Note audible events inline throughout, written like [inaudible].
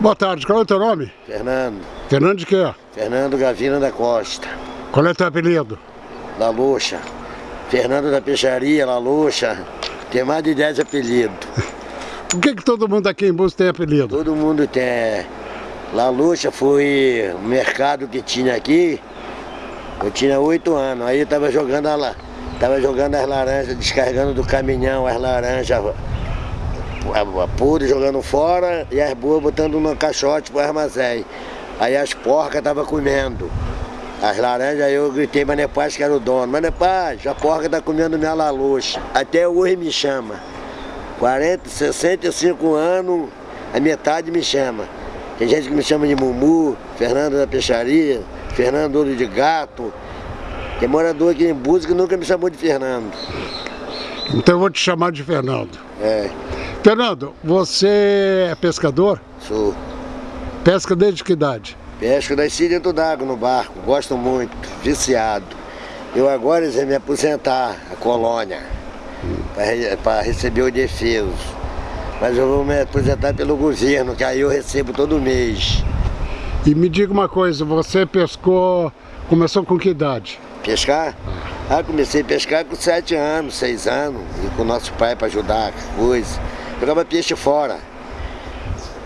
Boa tarde, qual é o teu nome? Fernando. Fernando de quê? Fernando Gavina da Costa. Qual é o teu apelido? La Luxa. Fernando da Peixaria, La Luxa. Tem mais de 10 apelidos. [laughs] Por que, que todo mundo aqui em Búzios tem apelido? Todo mundo tem. La Luxa foi o mercado que tinha aqui. Eu tinha 8 anos. Aí eu tava jogando a, tava jogando as laranjas, descarregando do caminhão as laranjas podre jogando fora e as boas botando no caixote pro armazém. Aí as porcas tava comendo. As laranjas, aí eu gritei, mas é Paz que era o dono. Mas é Paz, a porca tá comendo minha laluxa. Até hoje me chama. 40, 65 anos, a metade me chama. Tem gente que me chama de Mumu, Fernando da Peixaria, Fernando Olho de Gato. Tem morador aqui em Búzios que nunca me chamou de Fernando. Então eu vou te chamar de Fernando. É. Fernando, você é pescador? Sou. Pesca desde que idade? Pesco nasci dentro d'água no barco, gosto muito, viciado. Eu agora ia me aposentar, a colônia, para receber o defeso. Mas eu vou me aposentar pelo governo, que aí eu recebo todo mês. E me diga uma coisa, você pescou, começou com que idade? Pescar? Ah, comecei a pescar com sete anos, seis anos, e com nosso pai para ajudar, coisa. Jogava peixe fora.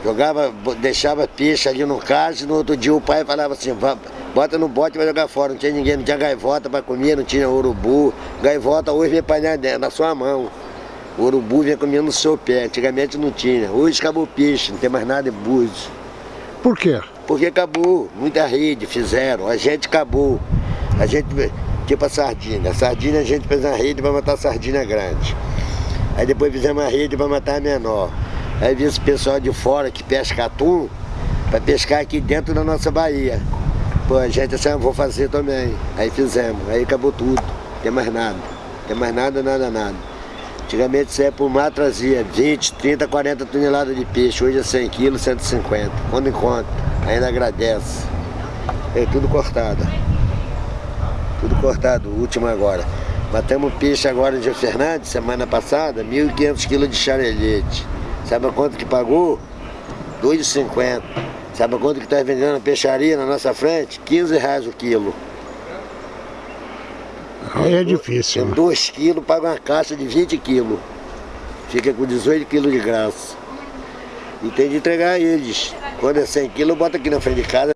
Jogava, deixava peixe ali no caso, e no outro dia o pai falava assim, bota no bote e vai jogar fora. Não tinha ninguém, não tinha gaivota para comer, não tinha urubu. Gaivota hoje vem apanhar na sua mão. O urubu vem comendo no seu pé, antigamente não tinha. Hoje acabou o peixe, não tem mais nada em Búzios. Por quê? Porque acabou, muita rede fizeram, a gente acabou. A gente, tipo a sardinha, a sardinha a gente fez uma rede para matar a sardinha grande. Aí depois fizemos uma rede para matar a menor. Aí vi esse pessoal de fora que pesca atum, para pescar aqui dentro da nossa Bahia. Pô, a gente assim, vou fazer também. Aí fizemos, aí acabou tudo, não tem mais nada. Não tem mais nada, nada, nada. Antigamente você ia por mar, trazia 20, 30, 40 toneladas de peixe. Hoje é 100 quilos, 150. Quando encontra, ainda agradece. É tudo cortado. Tudo cortado, o último agora. Matamos peixe agora de Fernandes, semana passada, 1.500 quilos de charelete. Sabe quanto que pagou? 2,50. Sabe quanto que está vendendo a peixaria na nossa frente? 15 reais o quilo. Aí é difícil. Né? 2 quilos, paga uma caixa de 20 quilos. Fica com 18 quilos de graça. E tem de entregar eles. Quando é 100 quilos, bota aqui na frente de casa.